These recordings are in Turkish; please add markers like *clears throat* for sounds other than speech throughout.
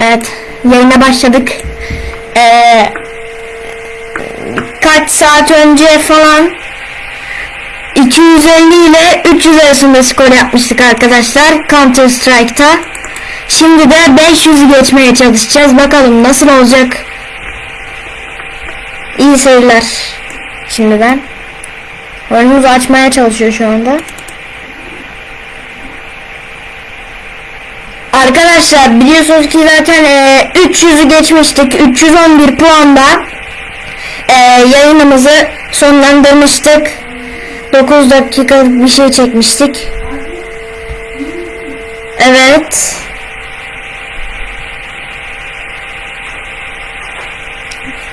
Evet, yayına başladık. Ee, kaç saat önce falan 250 ile 300 arasında skor yapmıştık arkadaşlar Counter Strike'ta. Şimdi de 500'ü geçmeye çalışacağız. Bakalım nasıl olacak. İyi seyirler. Şimdiden. Oyunumuzu açmaya çalışıyor şu anda. Arkadaşlar biliyorsunuz ki zaten e, 300'ü geçmiştik. 311 puanda e, yayınımızı sonlandırmıştık. 9 dakikalık bir şey çekmiştik. Evet.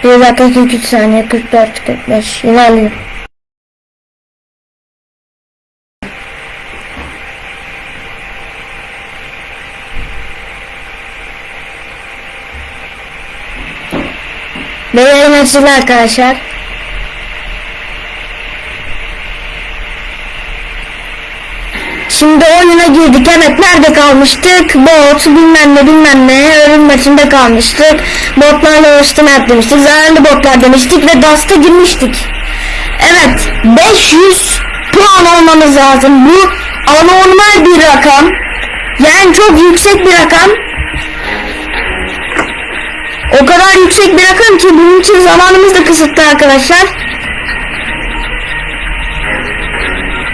Bir dakika 43 saniye 44 45 ilerliyor. Beylerim açıldı arkadaşlar. Şimdi oyuna girdik. Evet nerede kalmıştık? Bot bilmem ne bilmem ne ölüm kalmıştık. Botlarla uğraştım demiştik. Zararlı botlar demiştik ve Dust'a girmiştik. Evet 500 puan olmamız lazım. Bu anormal bir rakam. Yani çok yüksek bir rakam. O kadar yüksek bir rakam ki bunun için zamanımız da kısıtlı arkadaşlar.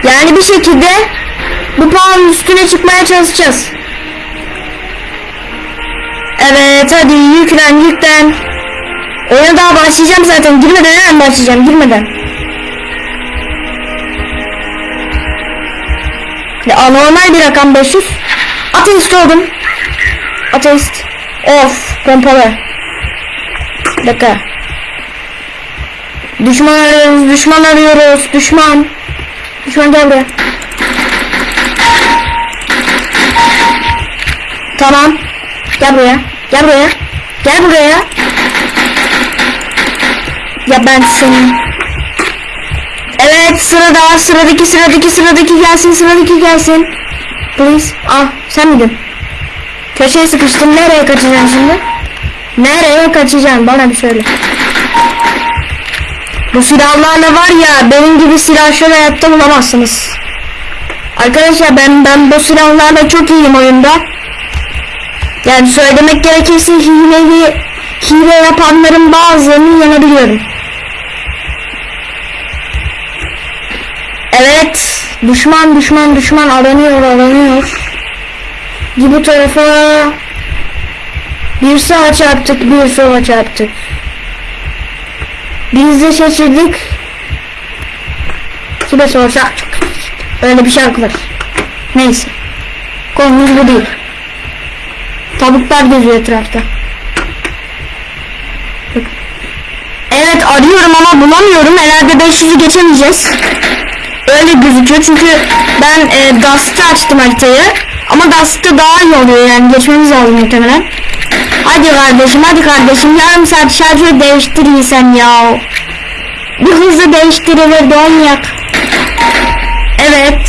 Yani bir şekilde bu puanın üstüne çıkmaya çalışacağız. Evet hadi yüklen yüklen. Oyuna daha başlayacağım zaten. Girmeden hemen başlayacağım. Girmeden. Ya anormal bir rakam 500. Ateist oldum. Ateist. Of pompalı. Dakika. Düşman arıyoruz, düşman arıyoruz, düşman. Düşman gel. Tamam. Gel buraya. Gel buraya. Gel buraya. Ya ben senin. Evet sırada sıradaki sıradaki sıradaki gelsin sıradaki gelsin. Please. Ah sen miydin? Köşeye sıkıştım. Nereye kaçacaksın şimdi? Nereye kaçacaksın? Bana bir söyle. Bu silahlarla var ya benim gibi silah şöyle hayatta bulamazsınız. Arkadaşlar ben ben bu silahlarla çok iyiyim oyunda. Yani söylemek gerekirse hileli hile yapanların bazılarını yenebiliyorum. Evet. Düşman düşman düşman aranıyor aranıyor. Git bu tarafa. Bir sağa çarptık bir sola çarptık. Biz de şaşırdık. Kime sorsak. Öyle bir şarkı var. Neyse. Konumuz bu değil. Tavuklar geziyor etrafta. Evet arıyorum ama bulamıyorum. Herhalde 500'ü geçemeyeceğiz. Öyle gözüküyor çünkü ben e, Dust'ı açtım haritayı. Ama Dust'ta daha iyi oluyor yani geçmemiz lazım muhtemelen. Hadi kardeşim hadi kardeşim yarım saat şarjı değiştirirsen ya. Bir hızlı değiştirilir manyak. Evet.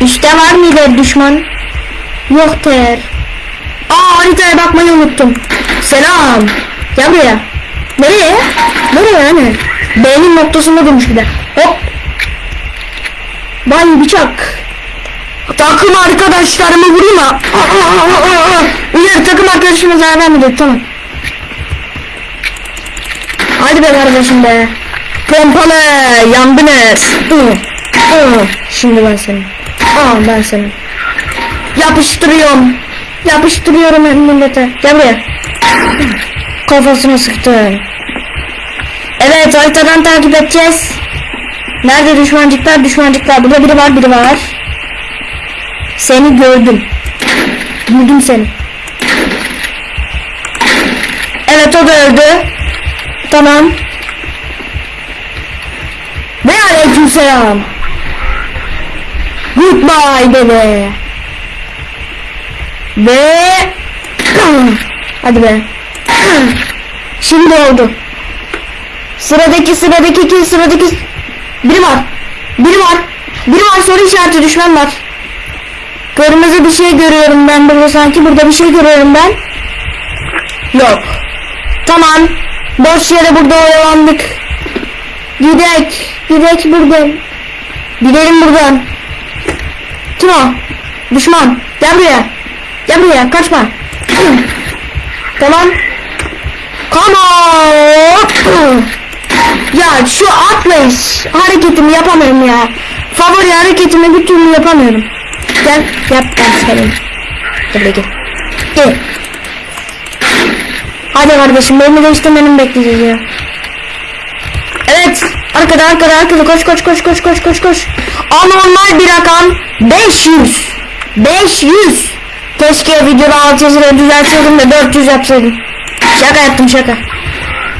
İşte var mıydı düşman? Yok ter. Aa haritaya bakmayı unuttum. Selam. Gel buraya. Nereye? Nereye yani? B'nin noktasında durmuş bir de. Hop. Bay bıçak. Takım arkadaşlarımı vurayım ha. Arkadaşıma zarar vermedi. Tamam. Hadi be kardeşim be. Pompalı yandınız. Şimdi ben seni. Aa ben seni. Yapıştırıyorum. Yapıştırıyorum millete. Gel buraya. Kafasına sıktım. Evet haritadan takip edeceğiz. Nerede düşmancıklar düşmancıklar. Burada biri var biri var. Seni gördüm. Buldum seni. Evet o da öldü. Tamam. Ve aleykümselam. Goodbye bebe. Ve *clears throat* hadi be. *clears throat* Şimdi oldu. Sıradaki sıradaki kim sıradaki biri var. Biri var. Biri var soru işareti düşman var. Kırmızı bir şey görüyorum ben burada sanki. Burada bir şey görüyorum ben. Yok. Tamam. Boş yere burada oyalandık. Gidek. Gidek buradan. Gidelim buradan. Kim o? Düşman. Gel buraya. Gel buraya. Kaçma. *clears throat* tamam. Come on. *clears throat* Ya şu atlayış hareketimi yapamıyorum ya. Favori hareketimi bir türlü yapamıyorum. Gel yap ben senin. Gel gel. Gel. Hadi kardeşim beni değiştirmeni bekleyeceğiz ya. Evet. Arkada arkada arkada koş koş koş koş koş koş koş. Anormal bir rakam 500. 500. Keşke videoda 600 lira düzeltseydim de 400 yapsaydım. Şaka yaptım şaka.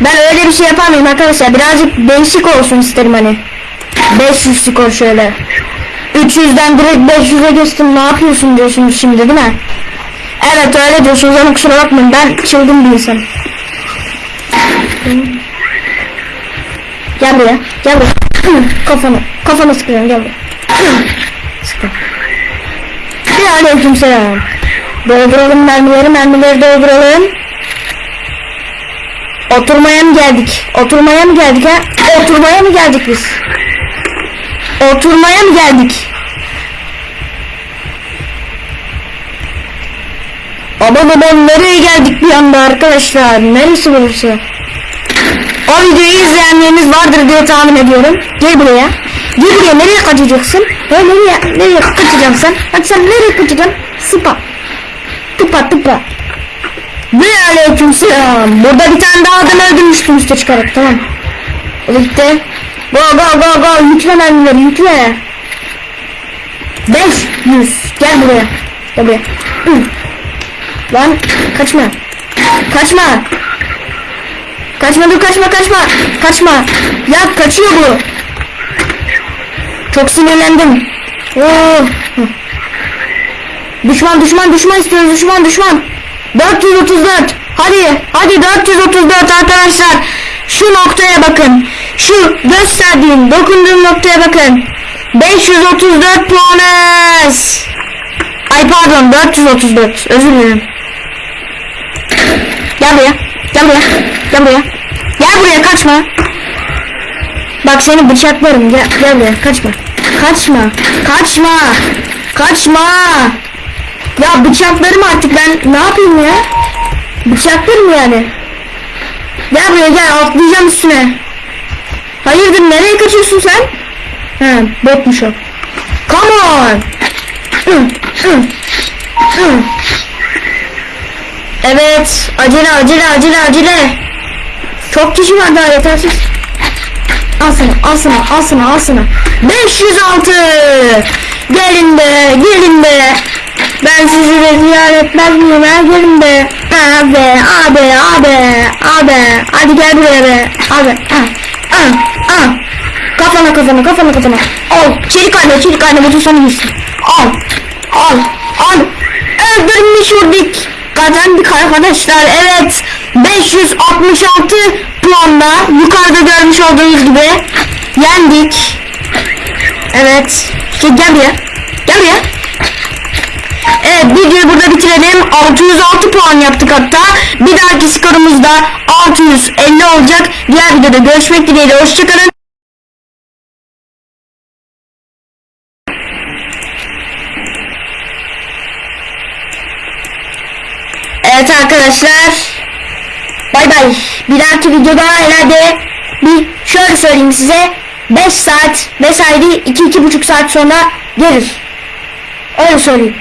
Ben öyle bir şey yapamayayım arkadaşlar. Birazcık değişik olsun isterim hani. 500 skor şöyle. 300'den direkt 500'e geçtim. Ne yapıyorsun diyorsunuz şimdi değil mi? Evet öyle diyorsunuz ama kusura bakmayın. Ben çılgın bir insanım. Gel buraya. Gel buraya. *clears throat* Kafana. Kafana sıkıyorum. Gel buraya. *clears throat* Sıkın. Bir aleyküm selam. Dolduralım mermileri. Mermileri dolduralım. Oturmaya mı geldik? Oturmaya mı geldik ha? Oturmaya mı geldik biz? Oturmaya mı geldik? Aman aman nereye geldik bir anda arkadaşlar? Neresi burası? O videoyu izleyenleriniz vardır diye tahmin ediyorum. Gel buraya. Gel buraya nereye kaçacaksın? Ha, nereye, nereye kaçacaksın sen? Hadi sen nereye kaçacaksın? Sıpa. Tıpa tıpa. Ve aleykümselam. Burada bir tane daha adam öldürmüştüm üste çıkarak tamam. O da gitti. Go go go go yükle mermileri yükle. 500 gel buraya. Gel buraya. Lan kaçma. Kaçma. Kaçma dur kaçma kaçma. Kaçma. Ya kaçıyor bu. Çok sinirlendim. Oo. Düşman düşman düşman istiyoruz düşman düşman. 434. Hadi hadi 434 arkadaşlar. Şu noktaya bakın. Şu gösterdiğim dokunduğum noktaya bakın. 534 puanız. Ay pardon 434 özür dilerim. Gel buraya. Gel buraya. Gel buraya. Gel buraya kaçma. Bak seni bıçaklarım. Gel, gel buraya kaçma. Kaçma. Kaçma. Kaçma. Ya bıçaklarım artık ben ne yapayım ya? Bıçaklarım yani. Gel buraya gel atlayacağım üstüne. Hayırdır nereye kaçıyorsun sen? Ha botmuş o. Come on. Evet acele acele acele acele. Çok kişi var daha yetersiz. Al sana al sana al sana al sana. 506. Gelin de gelin de. Ben sizi de ziyaret etmez miyim ha? Gelin de. Abi abi abi abi. Hadi gel buraya be. Abi. Ah, ah, ah. Kafana kafana kafana kafana. Al. Çelik anne çelik anne bu sana gitsin. Al. Al. Al. Öldürmüş olduk. Kazandık arkadaşlar. Evet. 566 puanla yukarıda görmüş olduğunuz gibi yendik. Evet. Şey, gel buraya. Gel buraya. Evet videoyu burada bitirelim. 606 puan yaptık hatta. Bir dahaki skorumuz da 650 olacak. Diğer videoda görüşmek dileğiyle. Hoşçakalın. Evet arkadaşlar. Bay bay. Bir dahaki videoda herhalde bir şöyle söyleyeyim size. 5 saat mesai 2-2,5 saat sonra gelir. Öyle söyleyeyim.